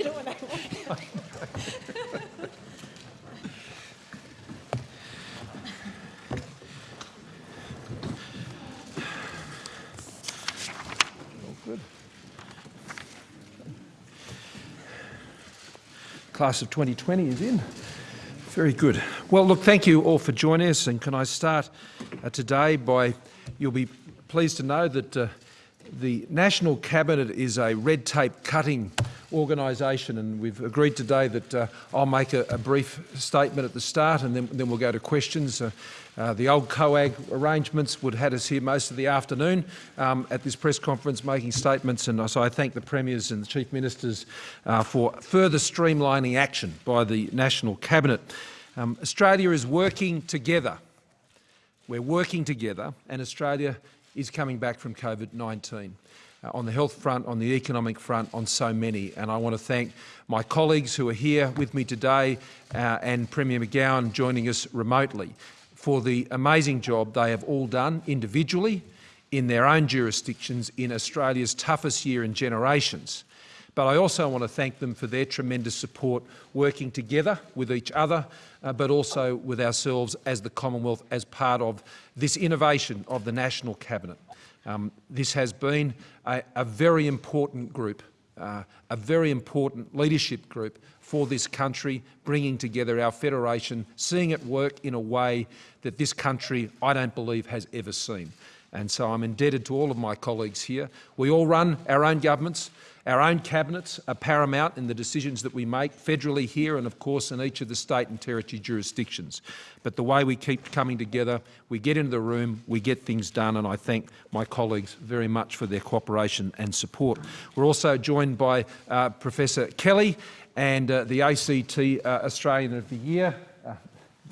you know what I want. Good. Class of 2020 is in. Very good. Well, look, thank you all for joining us. And can I start uh, today by, you'll be pleased to know that uh, the National Cabinet is a red tape cutting organisation and we've agreed today that uh, I'll make a, a, brief statement at the start and then, then we'll go to questions. Uh, uh, the old COAG arrangements would have had us here most of the afternoon um, at this press conference making statements and so I thank the Premiers and the Chief Ministers uh, for further streamlining action by the National Cabinet. Um, Australia is working together. We're working together and Australia is coming back from COVID-19. Uh, on the health front, on the economic front, on so many. And I want to thank my colleagues who are here with me today uh, and Premier McGowan joining us remotely for the amazing job they have all done individually in their own jurisdictions in Australia's toughest year in generations. But I also want to thank them for their tremendous support working together with each other, uh, but also with ourselves as the Commonwealth as part of this innovation of the National Cabinet. Um, this has been a, a very important group, uh, a very important leadership group for this country, bringing together our federation, seeing it work in a way that this country, I don't believe, has ever seen. And so I'm indebted to all of my colleagues here. We all run our own governments. Our own cabinets are paramount in the decisions that we make federally here and of course in each of the state and territory jurisdictions. But the way we keep coming together, we get into the room, we get things done and I thank my colleagues very much for their cooperation and support. We're also joined by uh, Professor Kelly and uh, the ACT uh, Australian of the Year,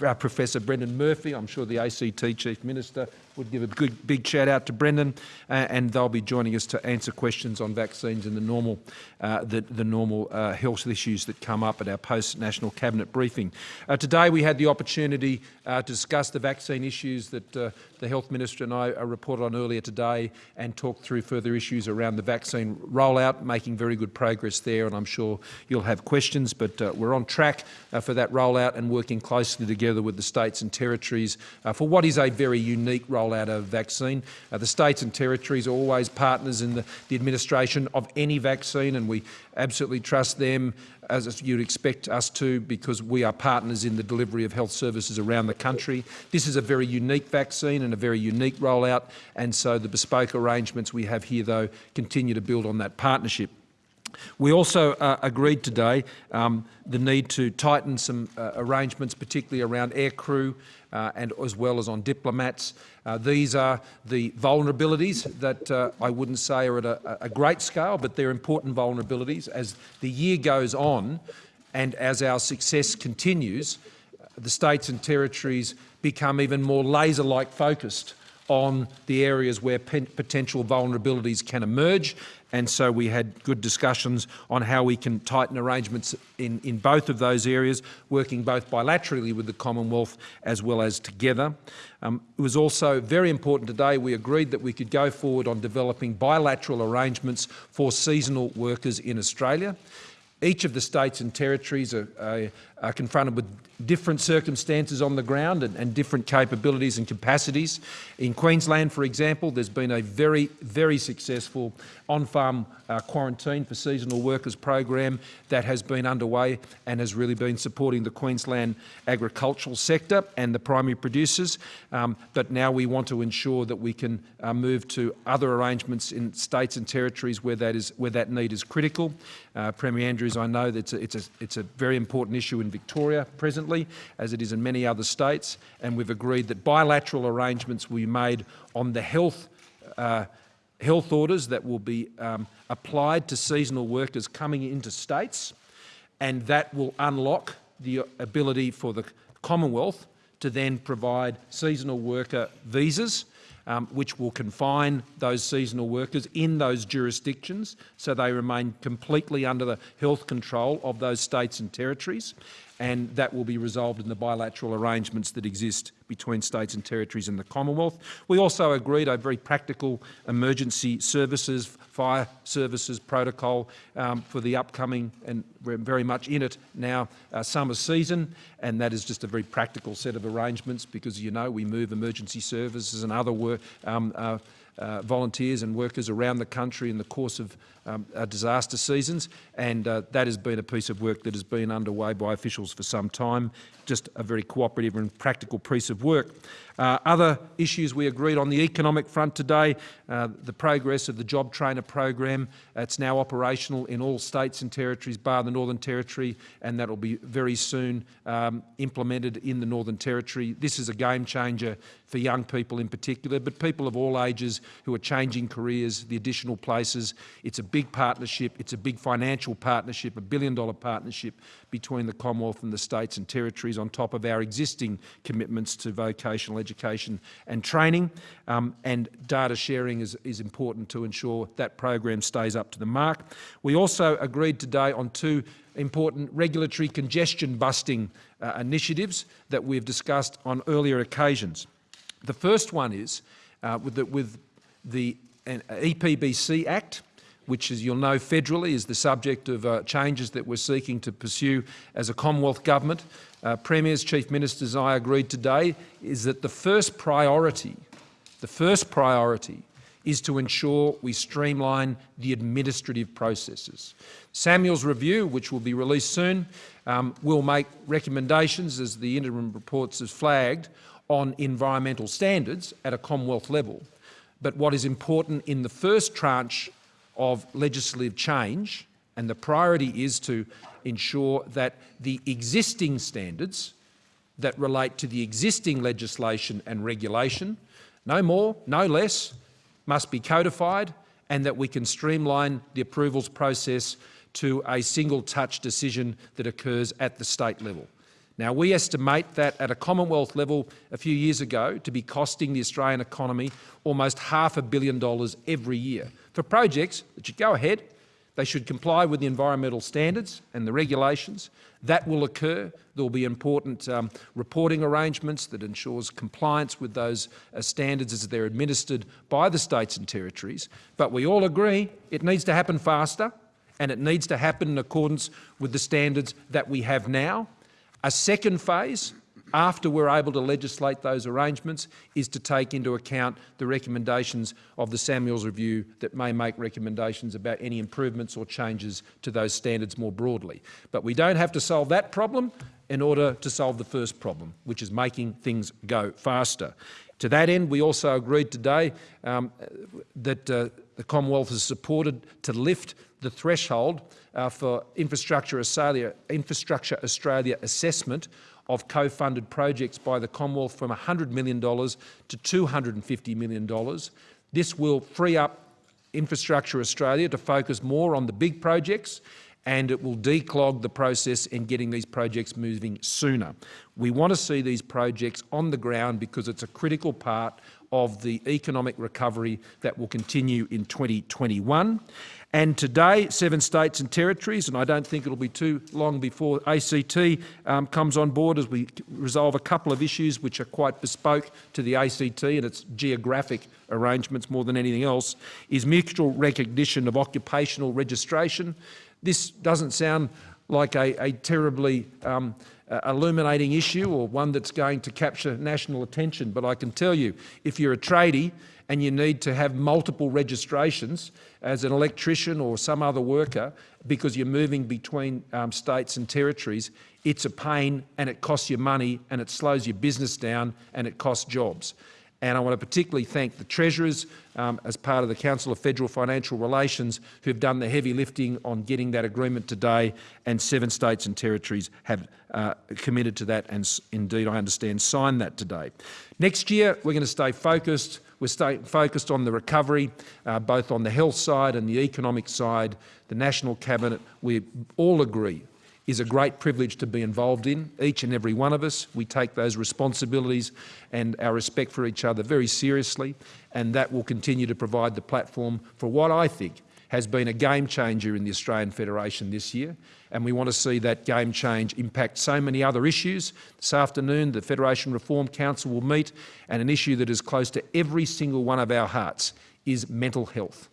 uh, Professor Brendan Murphy, I'm sure the ACT Chief Minister would give a good big shout out to Brendan, uh, and they'll be joining us to answer questions on vaccines and the normal, uh, the, the, normal uh, health issues that come up at our post-national cabinet briefing. Uh, today we had the opportunity uh, to discuss the vaccine issues that uh, the Health Minister and I reported on earlier today and talk through further issues around the vaccine rollout, making very good progress there, and I'm sure you'll have questions, but we're on track for that rollout and working closely together with the states and territories for what is a very unique rollout rollout of vaccine. Uh, the states and territories are always partners in the, the administration of any vaccine and we absolutely trust them as you'd expect us to because we are partners in the delivery of health services around the country. This is a very unique vaccine and a very unique rollout and so the bespoke arrangements we have here though continue to build on that partnership. We also uh, agreed today um, the need to tighten some uh, arrangements, particularly around aircrew uh, and as well as on diplomats. Uh, these are the vulnerabilities that uh, I wouldn't say are at a, a great scale, but they're important vulnerabilities. As the year goes on and as our success continues, the states and territories become even more laser-like focused on the areas where potential vulnerabilities can emerge and so we had good discussions on how we can tighten arrangements in, in both of those areas, working both bilaterally with the Commonwealth as well as together. Um, it was also very important today we agreed that we could go forward on developing bilateral arrangements for seasonal workers in Australia. Each of the states and territories are, are, are confronted with different circumstances on the ground and, and, different capabilities and capacities. In Queensland, for example, there's been a very, very successful on-farm uh, quarantine for seasonal workers program that has been underway and has really been supporting the Queensland agricultural sector and the primary producers. Um, but now we want to ensure that we can uh, move to other arrangements in states and territories where that is where that need is critical. Uh, Premier Andrews, I know that it's a, it's a, it's a very important issue in Victoria presently as it is in many other states, and we've agreed that bilateral arrangements will be made on the health uh, health orders that will be um, applied to seasonal workers coming into states, and that will unlock the ability for the Commonwealth to then provide seasonal worker visas um, which will confine those seasonal workers in those jurisdictions so they remain completely under the health control of those states and territories and that will be resolved in the bilateral arrangements that exist between states and territories in the Commonwealth. We also agreed a very practical emergency services, fire services protocol um, for the upcoming, and we're very much in it now, uh, summer season, and that is just a very practical set of arrangements because, you know, we move emergency services and other work, um, uh, uh, volunteers and workers around the country in the course of um, uh, disaster seasons and uh, that has been a piece of work that has been underway by officials for some time, just a very cooperative and practical piece of work. Uh, other issues we agreed on the economic front today, uh, the progress of the Job Trainer program, it's now operational in all states and territories bar the Northern Territory and that will be very soon um, implemented in the Northern Territory. This is a game changer for young people in particular, but people of all ages who are changing careers, the additional places. It's a big partnership, it's a big financial partnership, a billion dollar partnership between the Commonwealth and the states and territories on top of our existing commitments to vocational education and training. Um, and data sharing is, is important to ensure that program stays up to the mark. We also agreed today on two important regulatory congestion busting uh, initiatives that we've discussed on earlier occasions. The first one is uh, with the, with the uh, EPBC Act, which, as you'll know, federally is the subject of uh, changes that we're seeking to pursue as a Commonwealth Government. Uh, Premiers, Chief Ministers I agreed today is that the first priority, the first priority is to ensure we streamline the administrative processes. Samuel's review, which will be released soon, um, will make recommendations, as the interim reports have flagged, on environmental standards at a Commonwealth level. But what is important in the first tranche of legislative change, and the priority is to ensure that the existing standards that relate to the existing legislation and regulation, no more, no less, must be codified and that we can streamline the approvals process to a single touch decision that occurs at the state level. Now, we estimate that at a Commonwealth level a few years ago to be costing the Australian economy almost half a billion dollars every year for projects that should go ahead, they should comply with the environmental standards and the regulations. That will occur. There will be important um, reporting arrangements that ensures compliance with those uh, standards as they're administered by the states and territories. But we all agree it needs to happen faster and it needs to happen in accordance with the standards that we have now a second phase, after we're able to legislate those arrangements, is to take into account the recommendations of the Samuels Review that may make recommendations about any improvements or changes to those standards more broadly. But we don't have to solve that problem in order to solve the first problem, which is making things go faster. To that end, we also agreed today um, that uh, the Commonwealth has supported to lift the threshold uh, for Infrastructure Australia, Infrastructure Australia assessment of co-funded projects by the Commonwealth from $100 million to $250 million. This will free up Infrastructure Australia to focus more on the big projects and it will declog the process in getting these projects moving sooner. We want to see these projects on the ground because it's a critical part of the economic recovery that will continue in 2021. And today, seven states and territories, and I don't think it'll be too long before ACT um, comes on board as we resolve a couple of issues which are quite bespoke to the ACT and its geographic arrangements more than anything else, is mutual recognition of occupational registration. This doesn't sound like a, a terribly um, uh, illuminating issue or one that's going to capture national attention, but I can tell you, if you're a tradie and you need to have multiple registrations as an electrician or some other worker because you're moving between um, states and territories, it's a pain and it costs you money and it slows your business down and it costs jobs. And I want to particularly thank the Treasurers um, as part of the Council of Federal Financial Relations who've done the heavy lifting on getting that agreement today and seven states and territories have uh, committed to that and indeed I understand signed that today. Next year we're going to stay focused we're staying focused on the recovery, uh, both on the health side and the economic side. The National Cabinet, we all agree is a great privilege to be involved in, each and every one of us. We take those responsibilities and our respect for each other very seriously, and that will continue to provide the platform for what I think has been a game changer in the Australian Federation this year, and we want to see that game change impact so many other issues. This afternoon, the Federation Reform Council will meet, and an issue that is close to every single one of our hearts is mental health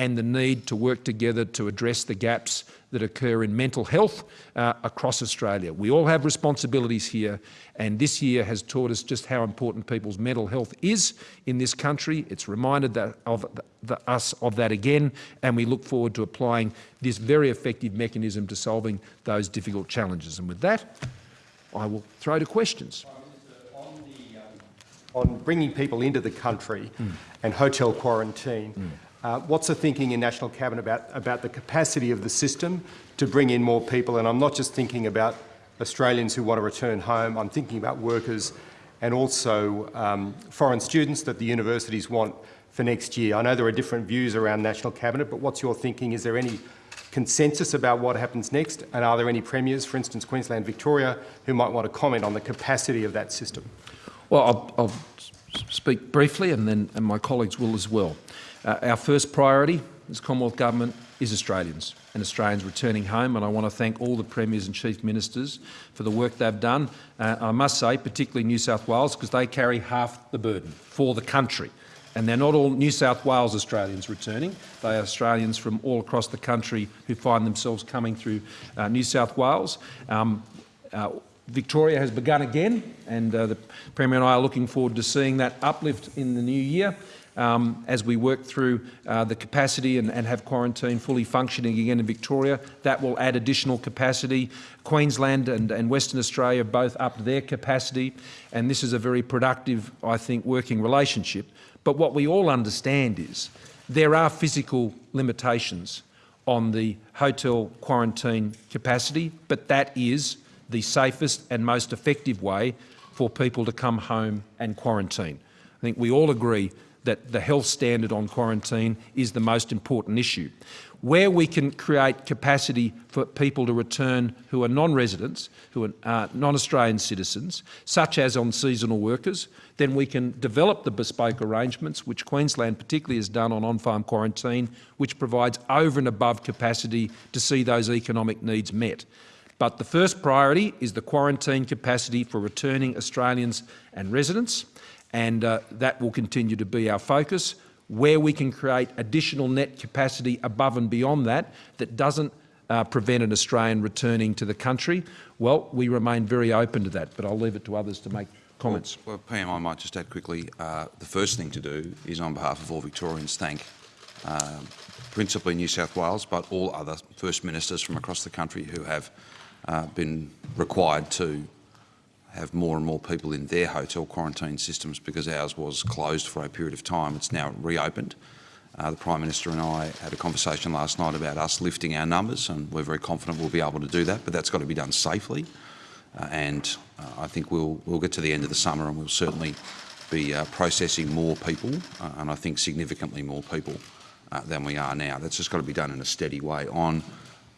and the need to work together to address the gaps that occur in mental health uh, across Australia. We all have responsibilities here, and this year has taught us just how important people's mental health is in this country. It's reminded that of the, us of that again, and we look forward to applying this very effective mechanism to solving those difficult challenges. And with that, I will throw to questions. on bringing people into the country and hotel quarantine. Uh, what's the thinking in National Cabinet about, about the capacity of the system to bring in more people? And I'm not just thinking about Australians who want to return home, I'm thinking about workers and also um, foreign students that the universities want for next year. I know there are different views around National Cabinet, but what's your thinking? Is there any consensus about what happens next? And are there any premiers, for instance, Queensland, Victoria, who might want to comment on the capacity of that system? Well, I'll, I'll speak briefly and then and my colleagues will as well. Uh, our first priority as Commonwealth Government is Australians and Australians returning home and I want to thank all the Premiers and Chief Ministers for the work they've done. Uh, I must say, particularly New South Wales, because they carry half the burden for the country. And they're not all New South Wales Australians returning. They are Australians from all across the country who find themselves coming through uh, New South Wales. Um, uh, Victoria has begun again, and uh, the Premier and I are looking forward to seeing that uplift in the new year um, as we work through uh, the capacity and, and, have quarantine fully functioning again in Victoria. That will add additional capacity. Queensland and, and Western Australia both upped their capacity, and this is a very productive, I think, working relationship. But what we all understand is there are physical limitations on the hotel quarantine capacity, but that is the safest and most effective way for people to come home and quarantine. I think we all agree that the health standard on quarantine is the most important issue. Where we can create capacity for people to return who are non-residents, who are uh, non-Australian citizens, such as on seasonal workers, then we can develop the bespoke arrangements, which Queensland particularly has done on on-farm quarantine, which provides over and above capacity to see those economic needs met. But the first priority is the quarantine capacity for returning Australians and residents and uh, that will continue to be our focus. Where we can create additional net capacity above and beyond that, that doesn't uh, prevent an Australian returning to the country, well, we remain very open to that, but I'll leave it to others to make comments. Well, well PM, I might just add quickly, uh, the first thing to do is on behalf of all Victorians thank um, principally New South Wales, but all other First Ministers from across the country who have uh, been required to have more and more people in their hotel quarantine systems because ours was closed for a period of time. It's now reopened. Uh, the Prime Minister and I had a conversation last night about us lifting our numbers and we're very confident we'll be able to do that, but that's got to be done safely. Uh, and uh, I think we'll, we'll get to the end of the summer and we'll certainly be uh, processing more people uh, and I think significantly more people uh, than we are now. That's just got to be done in a steady way. On,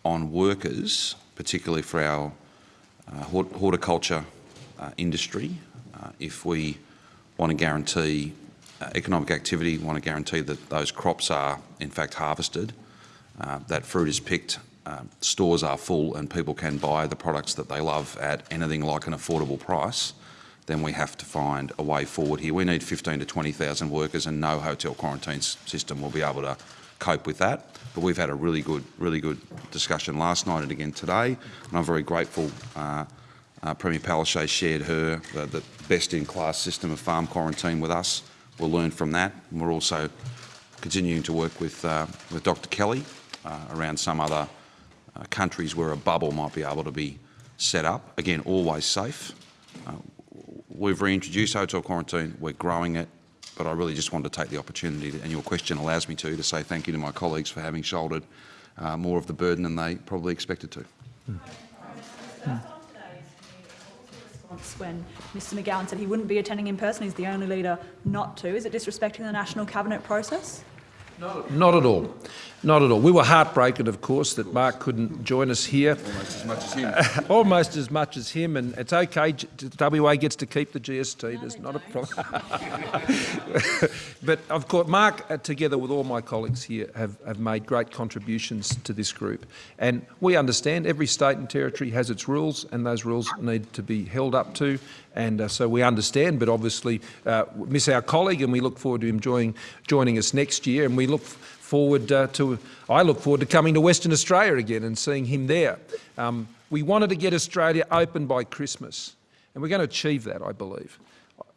on workers, particularly for our horticulture industry, uh, if we want to guarantee uh, economic activity, want to guarantee that those crops are in fact harvested, that fruit is picked, stores are full and people can buy the products that they love at anything like an affordable price, then we have to find a way forward here. We need 15 to 20,000 workers and no hotel quarantine system will be able to cope with that. But we've had a really good, really good discussion last night and again today, and I'm very grateful uh, uh, Premier Palaszczuk shared her the best-in-class system of farm quarantine with us. We'll learn from that. And we're also continuing to work with, uh, with Dr Kelly uh, around some other uh, countries where a bubble might be able to be set up. Again, always safe. Uh, we've reintroduced hotel quarantine. We're growing it. But I really just wanted to take the opportunity, to, and your question allows me to, to say thank you to my colleagues for having shouldered more of the burden than they probably expected to. Mm. Mm when Mr McGowan said he wouldn't be attending in person. He's the only leader not to. Is it disrespecting the national cabinet process? Not at all. Not at all. We were heartbroken, of course, that Mark couldn't join us here. Almost as much as him. Almost as much as him, and it's okay. WA gets to keep the GST. There's not a problem. but of course, Mark, uh, together with all my colleagues here, have, have made great contributions to this group. And we understand every state and territory has its rules, and those rules need to be held up to. And uh, so we understand, but obviously uh, miss our colleague, and we look forward to him joining, joining us next year. And we look forward uh, to, I look forward to coming to Western Australia again and seeing him there. Um, we wanted to get Australia open by Christmas, and we're going to achieve that, I believe.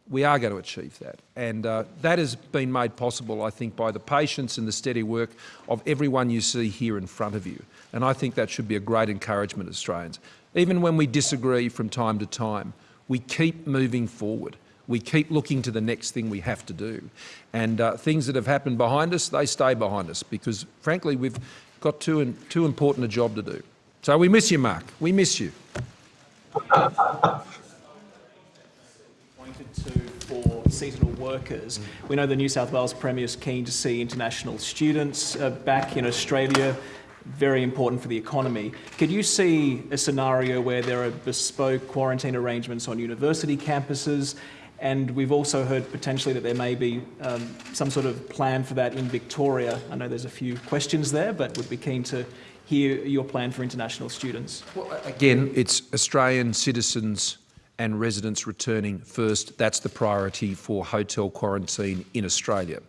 We are going to achieve that. And uh, that has been made possible, I think, by the patience and the steady work of everyone you see here in front of you. And I think that should be a great encouragement, to Australians. Even when we disagree from time to time, we keep moving forward we keep looking to the next thing we have to do. And uh, things that have happened behind us, they stay behind us because, frankly, we've got too, too important a job to do. So we miss you, Mark. We miss you. Pointed to for seasonal workers. We know the New South Wales Premier is keen to see international students uh, back in Australia very important for the economy. Could you see a scenario where there are bespoke quarantine arrangements on university campuses and we've also heard potentially that there may be um, some sort of plan for that in Victoria. I know there's a few questions there, but would be keen to hear your plan for international students. Well, again, it's Australian citizens and residents returning first. That's the priority for hotel quarantine in Australia.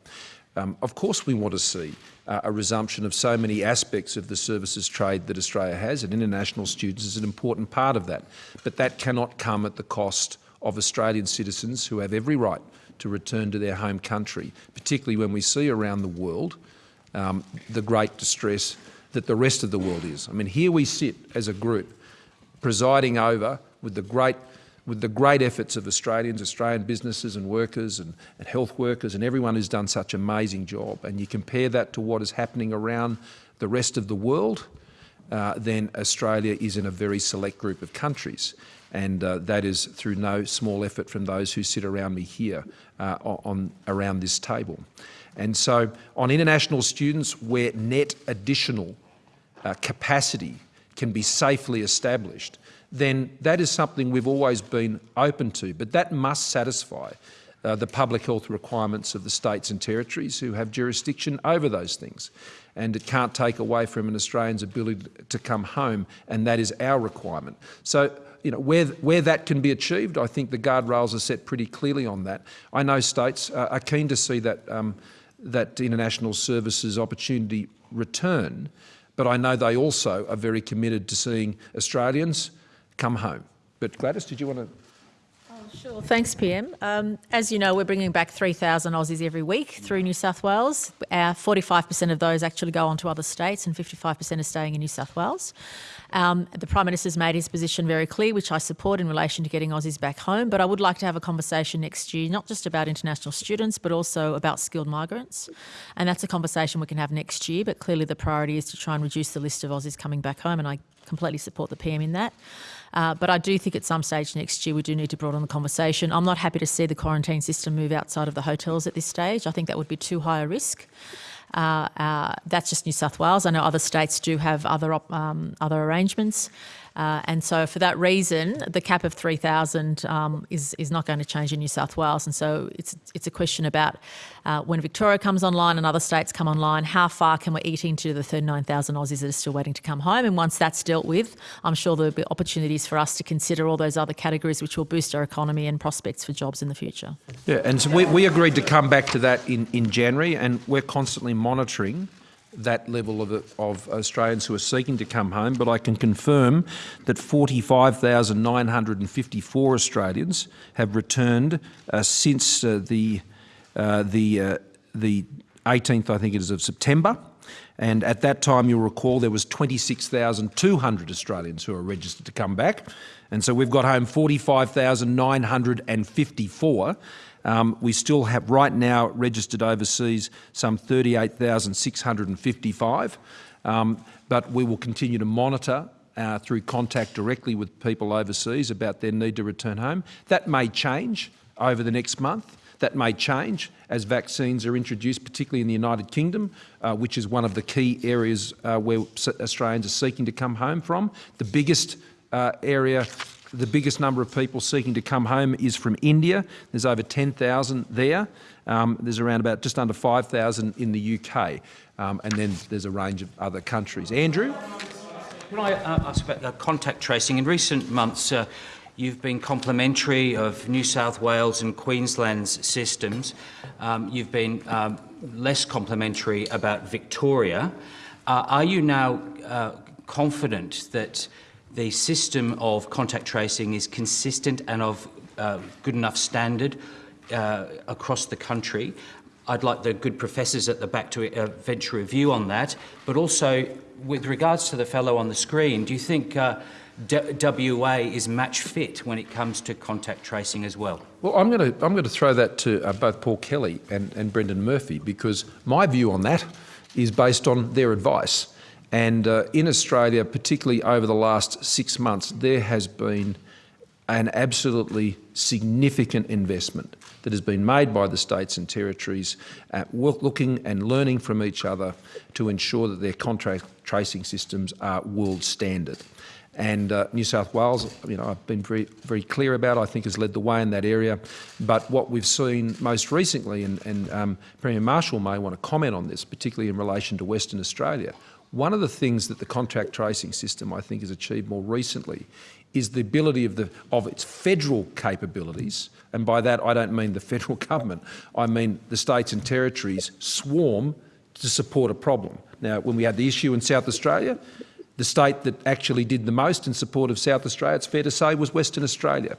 Um, of course, we want to see uh, a resumption of so many aspects of the services trade that Australia has, and international students is an important part of that. But that cannot come at the cost of Australian citizens who have every right to return to their home country, particularly when we see around the world um, the great distress that the rest of the world is. I mean, here we sit as a group presiding over with the great with the great efforts of Australians, Australian businesses and workers and, and health workers and everyone who's done such an amazing job, and you compare that to what is happening around the rest of the world, uh, then Australia is in a very select group of countries and uh, that is through no small effort from those who sit around me here uh, on around this table. And so on international students where net additional uh, capacity can be safely established, then that is something we've always been open to, but that must satisfy uh, the public health requirements of the states and territories who have jurisdiction over those things. And it can't take away from an Australian's ability to come home, and that is our requirement. So you know, where, where that can be achieved, I think the guardrails are set pretty clearly on that. I know states uh, are keen to see that, um, that international services opportunity return, but I know they also are very committed to seeing Australians come home. But Gladys, did you want to? Oh, sure, thanks PM. Um, as you know, we're bringing back 3,000 Aussies every week through New South Wales. 45% of those actually go on to other states and 55% are staying in New South Wales. Um, the Prime Minister's made his position very clear, which I support in relation to getting Aussies back home, but I would like to have a conversation next year, not just about international students, but also about skilled migrants. And that's a conversation we can have next year, but clearly the priority is to try and reduce the list of Aussies coming back home, and I completely support the PM in that. Uh, but I do think at some stage next year we do need to broaden the conversation. I'm not happy to see the quarantine system move outside of the hotels at this stage. I think that would be too high a risk. Uh, uh, that's just New South Wales. I know other states do have other um, other arrangements. Uh, and so for that reason, the cap of 3,000 um, is, is not going to change in New South Wales. And so it's, it's a question about uh, when Victoria comes online and other states come online, how far can we eat into the 39,000 Aussies that are still waiting to come home? And once that's dealt with, I'm sure there'll be opportunities for us to consider all those other categories which will boost our economy and prospects for jobs in the future. Yeah, and so we, we agreed to come back to that in, in January and we're constantly monitoring that level of, of Australians who are seeking to come home, but I can confirm that 45,954 Australians have returned uh, since uh, the, uh, the, uh, the 18th, I think it is, of September. And at that time, you'll recall, there was 26,200 Australians who are registered to come back. And so we've got home 45,954. Um, we still have right now registered overseas some 38,655, um, but we will continue to monitor uh, through contact directly with people overseas about their need to return home. That may change over the next month. That may change as vaccines are introduced, particularly in the United Kingdom, uh, which is one of the key areas uh, where Australians are seeking to come home from. The biggest uh, area the biggest number of people seeking to come home is from India. There's over 10,000 there. Um, there's around about just under 5,000 in the UK. Um, and then there's a range of other countries. Andrew? Can I uh, ask about the contact tracing? In recent months, uh, you've been complimentary of New South Wales and Queensland's systems. Um, you've been um, less complimentary about Victoria. Uh, are you now uh, confident that the system of contact tracing is consistent and of uh, good enough standard uh, across the country. I'd like the good professors at the back to uh, venture a view on that. But also, with regards to the fellow on the screen, do you think uh, WA is match fit when it comes to contact tracing as well? Well, I'm going to I'm going to throw that to uh, both Paul Kelly and, and Brendan Murphy because my view on that is based on their advice. And uh, in Australia, particularly over the last six months, there has been an absolutely significant investment that has been made by the states and territories at looking and learning from each other to ensure that their contact tracing systems are world standard. And uh, New South Wales, you know, I've been very, very clear about, I think has led the way in that area. But what we've seen most recently, and, and um, Premier Marshall may want to comment on this, particularly in relation to Western Australia, one of the things that the contact tracing system, I think, has achieved more recently is the ability of, the, of its federal capabilities, and by that I don't mean the federal government, I mean the states and territories swarm to support a problem. Now, when we had the issue in South Australia, the state that actually did the most in support of South Australia, it's fair to say, was Western Australia.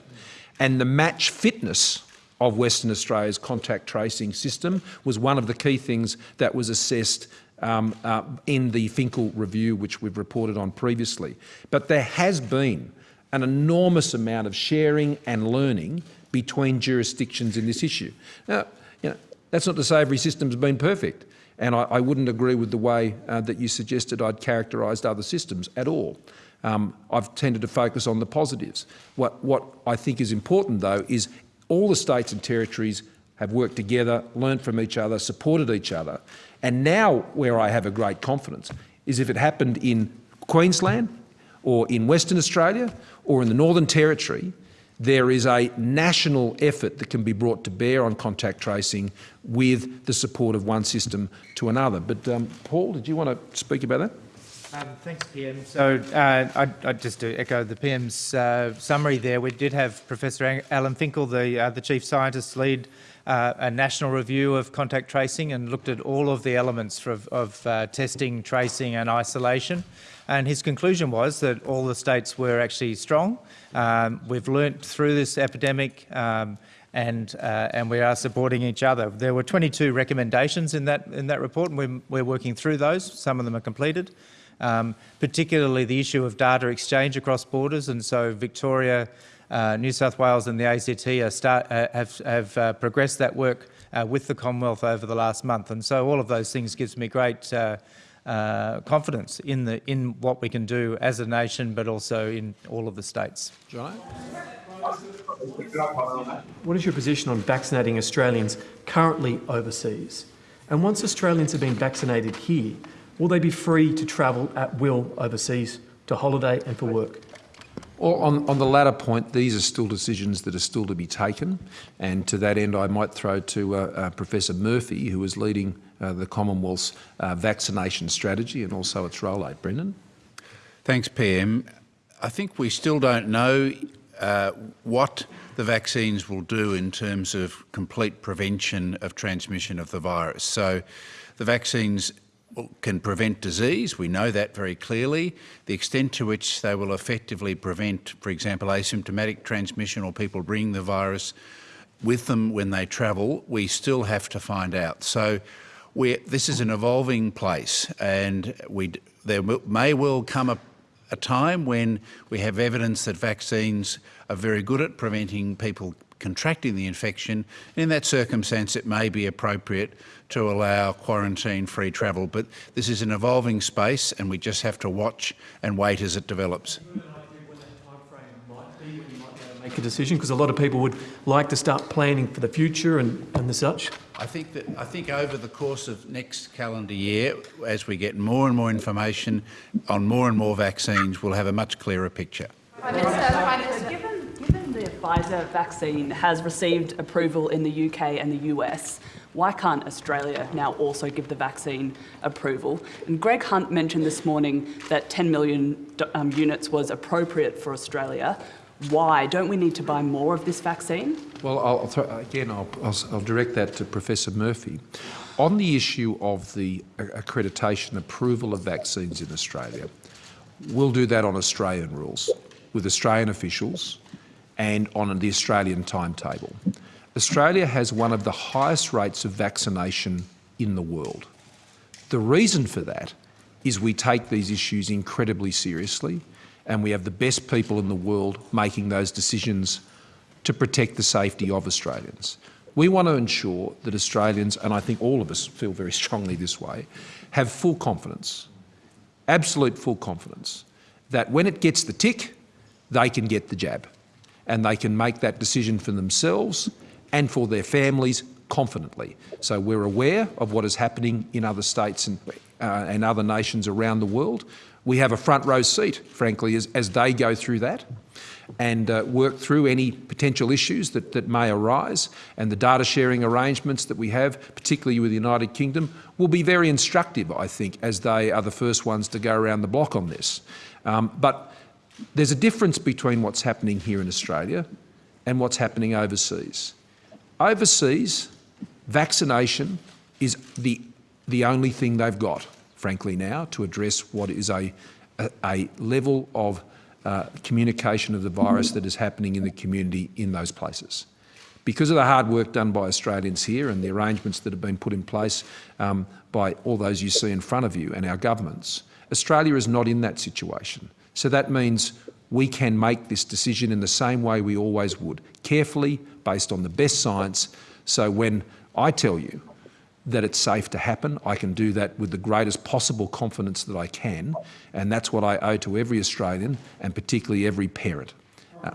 And the match fitness of Western Australia's contact tracing system was one of the key things that was assessed um, uh, in the Finkel review, which we've reported on previously. But there has been an enormous amount of sharing and learning between jurisdictions in this issue. Now, you know, that's not to say every system's been perfect, and I, I wouldn't agree with the way uh, that you suggested I'd characterised other systems at all. Um, I've tended to focus on the positives. What, what I think is important, though, is all the states and territories have worked together, learned from each other, supported each other, and now where I have a great confidence is if it happened in Queensland or in Western Australia or in the Northern Territory, there is a national effort that can be brought to bear on contact tracing with the support of one system to another. But um, Paul, did you want to speak about that? Um, thanks, PM. So uh, I'd, I'd, just echo the PM's uh, summary there, we did have Professor Alan Finkel, the, uh, the Chief Scientist, lead uh, a national review of contact tracing and looked at all of the elements of, of uh, testing, tracing and isolation. And his conclusion was that all the states were actually strong. Um, we've learnt through this epidemic um, and, uh, and we are supporting each other. There were 22 recommendations in that, in that report and we're, we're working through those. Some of them are completed. Um, particularly the issue of data exchange across borders and so Victoria uh, New South Wales and the ACT start, uh, have, have uh, progressed that work uh, with the Commonwealth over the last month. And so all of those things gives me great uh, uh, confidence in, the, in what we can do as a nation, but also in all of the states. John? What is your position on vaccinating Australians currently overseas? And once Australians have been vaccinated here, will they be free to travel at will overseas to holiday and for work? Well, on, on, the latter point, these are still decisions that are still to be taken. And to that end, I might throw to uh, uh, Professor Murphy, who is leading uh, the Commonwealth's uh, vaccination strategy and also its rollout. Brendan? Thanks, PM. I think we still don't know uh, what the vaccines will do in terms of complete prevention of transmission of the virus. So the vaccines can prevent disease, we know that very clearly. The extent to which they will effectively prevent, for example, asymptomatic transmission or people bringing the virus with them when they travel, we still have to find out. So this is an evolving place and we, there may well come a, a time when we have evidence that vaccines are very good at preventing people contracting the infection. In that circumstance, it may be appropriate to allow quarantine-free travel. But this is an evolving space and we just have to watch and wait as it develops. make a decision? Because a lot of people would like to start planning for the future and, and the such. I think that I think over the course of next calendar year, as we get more and more information on more and more vaccines, we'll have a much clearer picture. Prime Minister, Prime Minister. Pfizer vaccine has received approval in the UK and the US, why can't Australia now also give the vaccine approval? And Greg Hunt mentioned this morning that 10 million um, units was appropriate for Australia. Why? Don't we need to buy more of this vaccine? Well, I'll throw, again, I'll, I'll, I'll direct that to Professor Murphy. On the issue of the accreditation approval of vaccines in Australia, we'll do that on Australian rules with Australian officials and on the Australian timetable. Australia has one of the highest rates of vaccination in the world. The reason for that is we take these issues incredibly seriously and we have the best people in the world making those decisions to protect the safety of Australians. We want to ensure that Australians, and I think all of us feel very strongly this way, have full confidence, absolute full confidence, that when it gets the tick, they can get the jab and they can make that decision for themselves and for their families confidently. So we're aware of what is happening in other states and, uh, and other nations around the world we have a front row seat, frankly, as, as they go through that and uh, work through any potential issues that, that may arise. And the data sharing arrangements that we have, particularly with the United Kingdom, will be very instructive, I think, as they are the first ones to go around the block on this. Um, but there's a difference between what's happening here in Australia and what's happening overseas. Overseas, vaccination is the, the only thing they've got frankly, now to address what is a, a, a level of uh, communication of the virus that is happening in the community in those places. Because of the hard work done by Australians here and the arrangements that have been put in place um, by all those you see in front of you and our governments, Australia is not in that situation. So that means we can make this decision in the same way we always would, carefully, based on the best science. So when I tell you that it's safe to happen. I can do that with the greatest possible confidence that I can, and that's what I owe to every Australian and particularly every parent. Uh,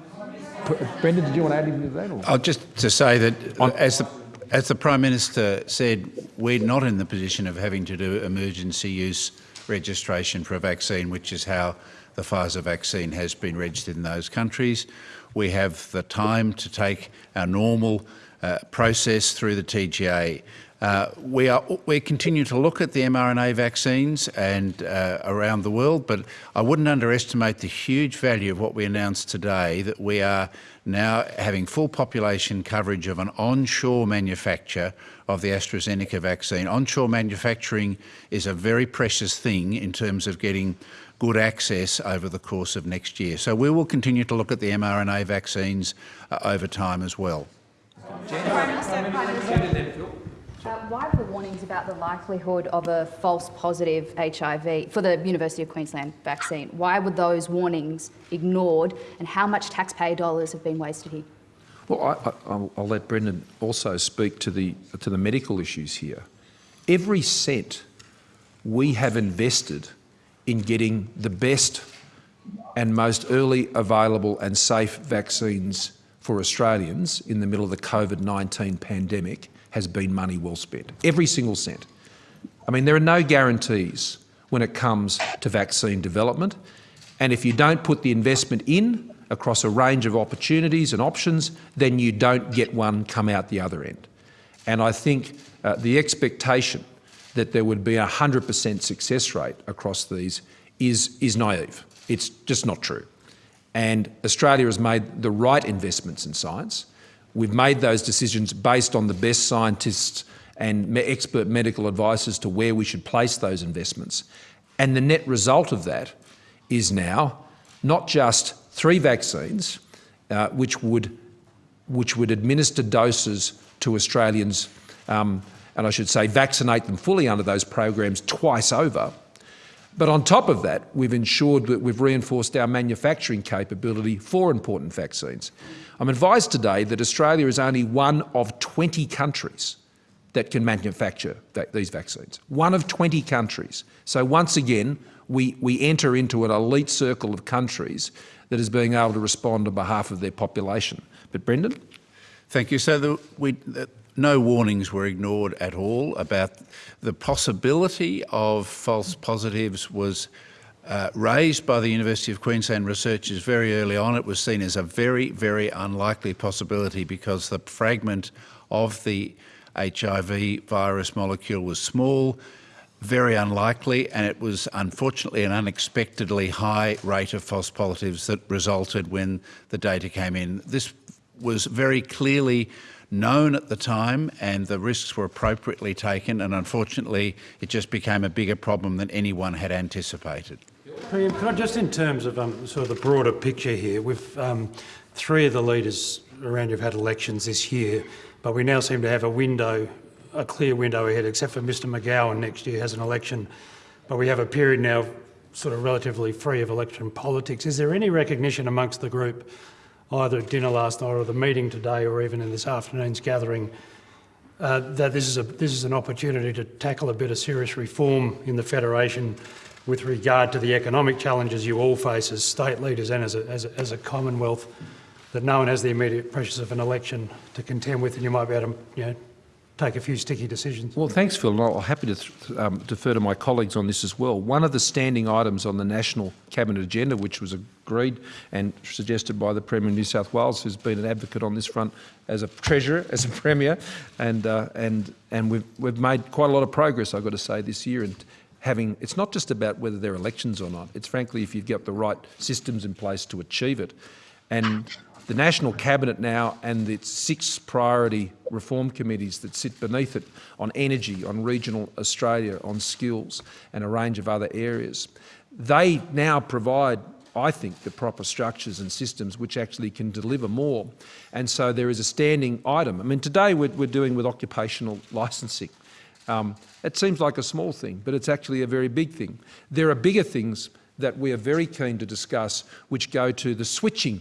Brendan, did you want to add anything to that? Or? Oh, just to say that as the as the Prime Minister said, we're not in the position of having to do emergency use registration for a vaccine, which is how the Pfizer vaccine has been registered in those countries. We have the time to take our normal uh, process through the TGA. Uh, we, are, we continue to look at the mRNA vaccines and uh, around the world, but I wouldn't underestimate the huge value of what we announced today, that we are now having full population coverage of an onshore manufacture of the AstraZeneca vaccine. Onshore manufacturing is a very precious thing in terms of getting good access over the course of next year. So we will continue to look at the mRNA vaccines uh, over time as well. Prime Minister, Prime Minister. Uh, why were warnings about the likelihood of a false positive HIV for the University of Queensland vaccine? Why were those warnings ignored and how much taxpayer dollars have been wasted here? Well, I, will let Brendan also speak to the, to the medical issues here. Every cent we have invested in getting the best and most early available and safe vaccines for Australians in the middle of the COVID-19 pandemic has been money well spent. Every single cent. I mean, there are no guarantees when it comes to vaccine development. And if you don't put the investment in across a range of opportunities and options, then you don't get one come out the other end. And I think uh, the expectation that there would be a 100% success rate across these is, is naive. It's just not true. And Australia has made the right investments in science. We've made those decisions based on the best scientists and expert medical advice as to where we should place those investments. And the net result of that is now not just three vaccines, uh, which, would, which would administer doses to Australians, um, and I should say vaccinate them fully under those programs twice over, but on top of that, we've ensured that we've reinforced our manufacturing capability for important vaccines. I'm advised today that Australia is only one of 20 countries that can manufacture these vaccines. One of 20 countries. So once again, we, we enter into an elite circle of countries that is being able to respond on behalf of their population. But Brendan? Thank you. So the, we, the, no warnings were ignored at all about the possibility of false positives was uh, raised by the University of Queensland researchers very early on. It was seen as a very, very unlikely possibility because the fragment of the HIV virus molecule was small, very unlikely, and it was unfortunately an unexpectedly high rate of false positives that resulted when the data came in. This was very clearly known at the time and the risks were appropriately taken and unfortunately it just became a bigger problem than anyone had anticipated. Can I just in terms of um, sort of the broader picture here, we've um, three of the leaders around you have had elections this year, but we now seem to have a window, a clear window ahead, except for Mr McGowan next year has an election, but we have a period now sort of relatively free of election politics. Is there any recognition amongst the group either at dinner last night or the meeting today or even in this afternoon's gathering, uh, that this is, a, this is an opportunity to tackle a bit of serious reform in the Federation with regard to the economic challenges you all face as state leaders and as a, as a, as a Commonwealth, that no one has the immediate pressures of an election to contend with and you might be able to you know, take a few sticky decisions. Well, thanks, Phil. And I'm happy to um, defer to my colleagues on this as well. One of the standing items on the National Cabinet agenda, which was agreed and suggested by the Premier of New South Wales, who's been an advocate on this front as a Treasurer, as a Premier, and, uh, and, and we've, we've made quite a lot of progress, I've got to say, this year. And having, it's not just about whether there are elections or not. It's frankly if you've got the right systems in place to achieve it. And the National Cabinet now and its six priority reform committees that sit beneath it on energy, on regional Australia, on skills and a range of other areas, they now provide I think, the proper structures and systems which actually can deliver more. And so there is a standing item. I mean, today we're, we're doing with occupational licensing. Um, it seems like a small thing, but it's actually a very big thing. There are bigger things that we are very keen to discuss which go to the switching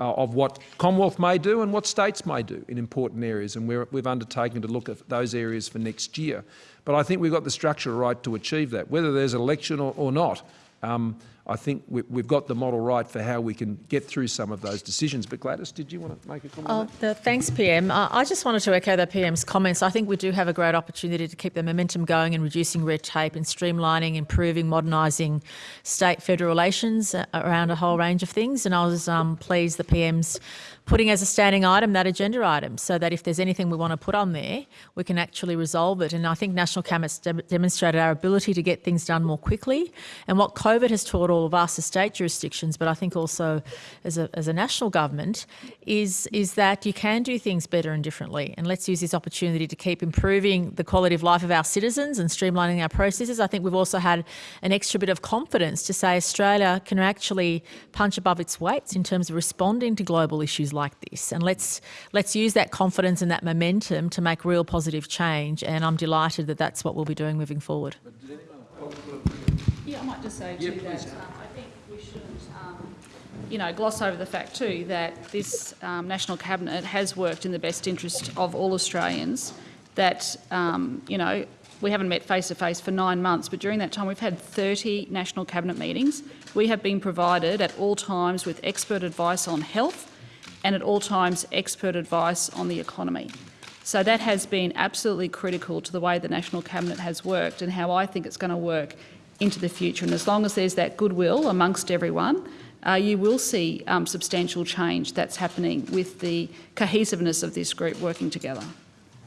uh, of what Commonwealth may do and what states may do in important areas, and we have undertaken to look at those areas for next year. But I think we've got the structure right to achieve that, whether there's an election or, or not. Um, I think we, have got the model right for how we can get through some of those decisions. But Gladys, did you want to make a comment? Oh, the, thanks, PM. Uh, I just wanted to echo the PM's comments. I think we do have a great opportunity to keep the momentum going in reducing red tape and streamlining, improving, modernising state-federal relations uh, around a whole range of things. And I was um, pleased the PM's putting as a standing item that agenda item so that if there's anything we want to put on there, we can actually resolve it. And I think National Cabinet's de demonstrated our ability to get things done more quickly. And what COVID has taught of us as state jurisdictions, but I think also as a, as a national government, is, is that you can do things better and differently. And let's use this opportunity to keep improving the quality of life of our citizens and streamlining our processes. I think we've also had an extra bit of confidence to say Australia can actually punch above its weights in terms of responding to global issues like this. And let's, let's use that confidence and that momentum to make real positive change. And I'm delighted that that's what we'll be doing moving forward. Yeah, I might just say too that um, I think we shouldn't, um, you know, gloss over the fact too that this um, National Cabinet has worked in the best interest of all Australians. That, um, you know, we haven't met face to face for nine months, but during that time we've had 30 National Cabinet meetings. We have been provided at all times with expert advice on health, and at all times expert advice on the economy. So that has been absolutely critical to the way the National Cabinet has worked and how I think it's going to work into the future. And as long as there's that goodwill amongst everyone, uh, you will see um, substantial change that's happening with the cohesiveness of this group working together.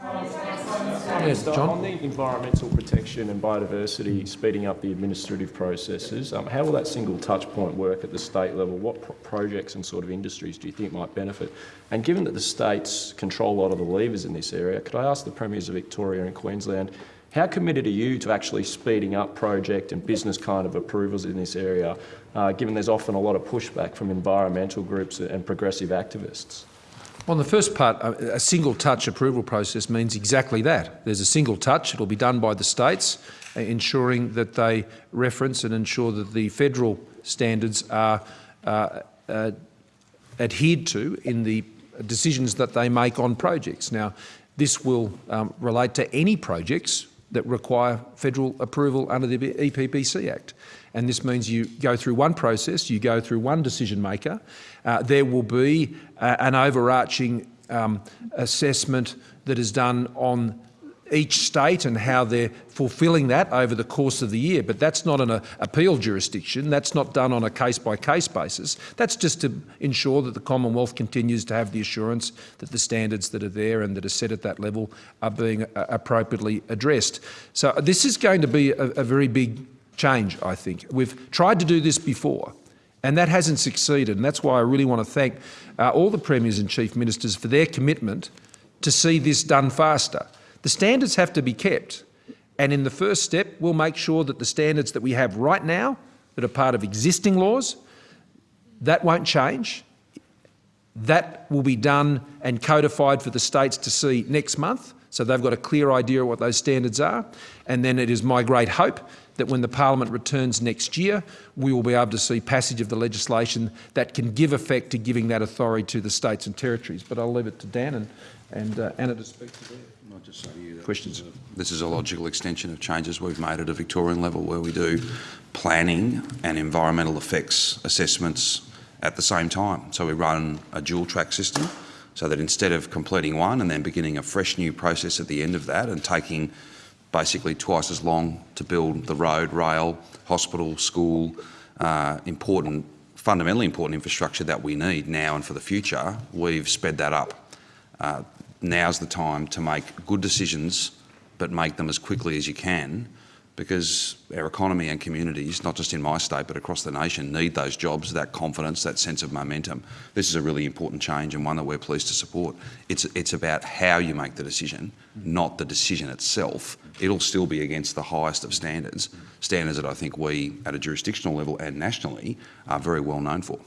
Yes, John. On the environmental protection and biodiversity, speeding up the administrative processes, um, how will that single touch point work at the state level? What pro projects and sort of industries do you think might benefit? And given that the states control a lot of the levers in this area, could I ask the Premiers of Victoria and Queensland, how committed are you to actually speeding up project and business kind of approvals in this area, uh, given there's often a lot of pushback from environmental groups and progressive activists? On the first part, a single touch approval process means exactly that. There's a single touch, it'll be done by the states, uh, ensuring that they reference and ensure that the federal standards are uh, uh, adhered to in the decisions that they make on projects. Now, this will um, relate to any projects that require federal approval under the EPBC Act. And this means you go through one process, you go through one decision maker. Uh, there will be uh, an overarching um, assessment that is done on each state and how they're fulfilling that over the course of the year. But that's not an uh, appeal jurisdiction. That's not done on a case-by-case -case basis. That's just to ensure that the Commonwealth continues to have the assurance that the standards that are there and that are set at that level are being uh, appropriately addressed. So this is going to be a, a very big change, I think. We've tried to do this before. And that hasn't succeeded. And that's why I really want to thank uh, all the Premiers and Chief Ministers for their commitment to see this done faster. The standards have to be kept. And in the first step, we'll make sure that the standards that we have right now, that are part of existing laws, that won't change. That will be done and codified for the states to see next month. So they've got a clear idea of what those standards are. And then it is my great hope that when the parliament returns next year, we will be able to see passage of the legislation that can give effect to giving that authority to the states and territories. But I'll leave it to Dan and, and uh, Anna to speak to them. I'll just say to you Questions? This is a logical extension of changes we've made at a Victorian level where we do planning and environmental effects assessments at the same time. So we run a dual track system so that instead of completing one and then beginning a fresh new process at the end of that and taking basically twice as long to build the road, rail, hospital, school, uh, important, fundamentally important infrastructure that we need now and for the future, we've sped that up. Uh, now's the time to make good decisions, but make them as quickly as you can because our economy and communities, not just in my state but across the nation, need those jobs, that confidence, that sense of momentum. This is a really important change and one that we're pleased to support. It's, it's about how you make the decision, not the decision itself. It'll still be against the highest of standards, standards that I think we at a jurisdictional level and nationally are very well known for.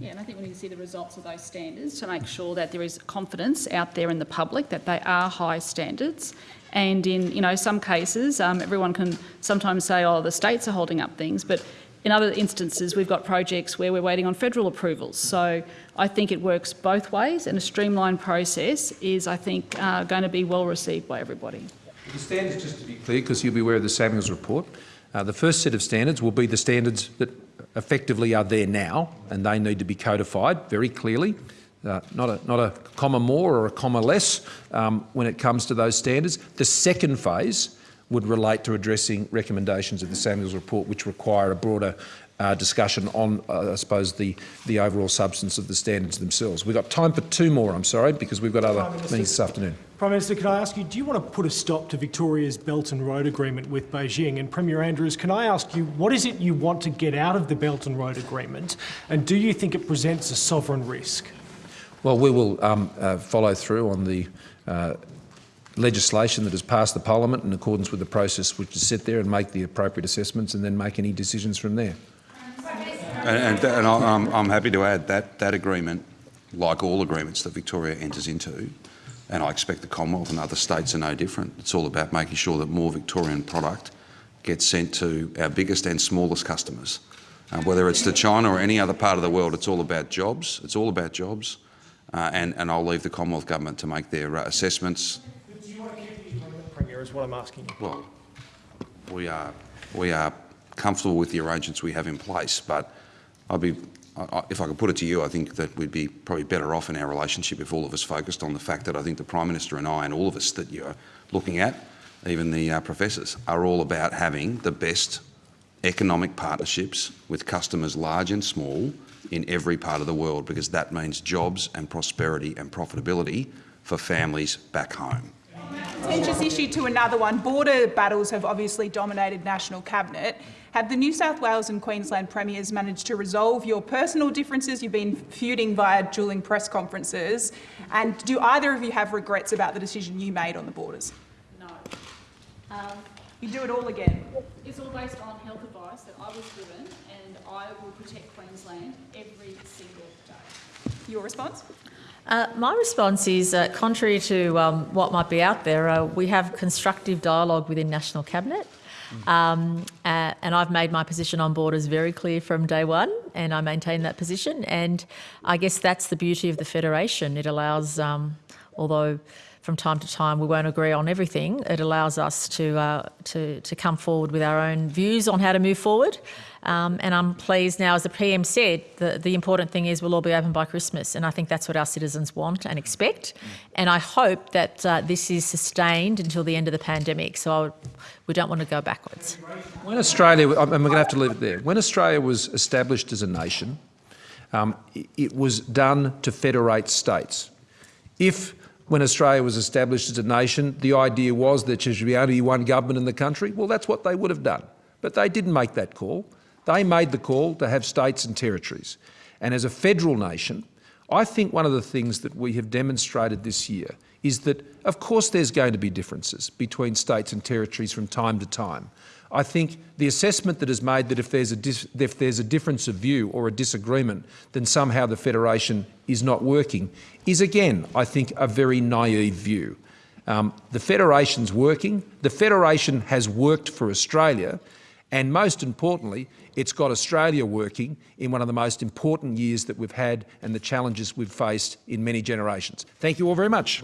Yeah, and I think we need to see the results of those standards to make sure that there is confidence out there in the public that they are high standards and in you know some cases, um, everyone can sometimes say, oh, the states are holding up things, but in other instances, we've got projects where we're waiting on federal approvals. So I think it works both ways, and a streamlined process is, I think, uh, going to be well received by everybody. The standards, just to be clear, because you'll be aware of the Samuels report, uh, the first set of standards will be the standards that effectively are there now, and they need to be codified very clearly uh, not, a, not a comma more or a comma less um, when it comes to those standards. The second phase would relate to addressing recommendations of the Samuels report which require a broader uh, discussion on, uh, I suppose, the, the overall substance of the standards themselves. We've got time for two more, I'm sorry, because we've got other meetings this afternoon. Prime Minister, can I ask you, do you want to put a stop to Victoria's Belt and Road Agreement with Beijing? And Premier Andrews, can I ask you, what is it you want to get out of the Belt and Road Agreement? And do you think it presents a sovereign risk? Well, we will um, uh, follow through on the uh, legislation that has passed the parliament in accordance with the process which is set there and make the appropriate assessments and then make any decisions from there. And, and, and I'm, I'm happy to add that that agreement, like all agreements that Victoria enters into, and I expect the Commonwealth and other states are no different. It's all about making sure that more Victorian product gets sent to our biggest and smallest customers. Uh, whether it's to China or any other part of the world, it's all about jobs. It's all about jobs. Uh, and, and I'll leave the Commonwealth Government to make their uh, assessments. Do you want to keep the Premier, is what I'm asking you. Well, we are, we are comfortable with the arrangements we have in place, but I'd be, If I could put it to you, I think that we'd be probably better off in our relationship if all of us focused on the fact that I think the Prime Minister and I and all of us that you're looking at, even the uh, professors, are all about having the best economic partnerships with customers large and small in every part of the world because that means jobs and prosperity and profitability for families back home. Contentious issue to another one. Border battles have obviously dominated National Cabinet. Have the New South Wales and Queensland Premiers managed to resolve your personal differences? You've been feuding via dueling press conferences. And do either of you have regrets about the decision you made on the borders? No. Um, you do it all again? It's all based on health advice that I was given and I will protect Queensland every single day. Your response? Uh, my response is, uh, contrary to um, what might be out there, uh, we have constructive dialogue within National Cabinet. Um, uh, and I've made my position on borders very clear from day one, and I maintain that position. And I guess that's the beauty of the Federation. It allows, um, although from time to time we won't agree on everything, it allows us to, uh, to, to come forward with our own views on how to move forward. Um, and I'm pleased now, as the PM said, the, the important thing is we'll all be open by Christmas. And I think that's what our citizens want and expect. And I hope that uh, this is sustained until the end of the pandemic. So would, we don't want to go backwards. When Australia, and we're going to have to leave it there, when Australia was established as a nation, um, it was done to federate states. If when Australia was established as a nation, the idea was that there should be only one government in the country, well, that's what they would have done. But they didn't make that call. They made the call to have states and territories. And as a federal nation, I think one of the things that we have demonstrated this year is that, of course, there's going to be differences between states and territories from time to time. I think the assessment that is made that if there's, a if there's a difference of view or a disagreement, then somehow the federation is not working, is again, I think, a very naive view. Um, the federation's working. The federation has worked for Australia, and most importantly, it's got Australia working in one of the most important years that we've had and the challenges we've faced in many generations. Thank you all very much.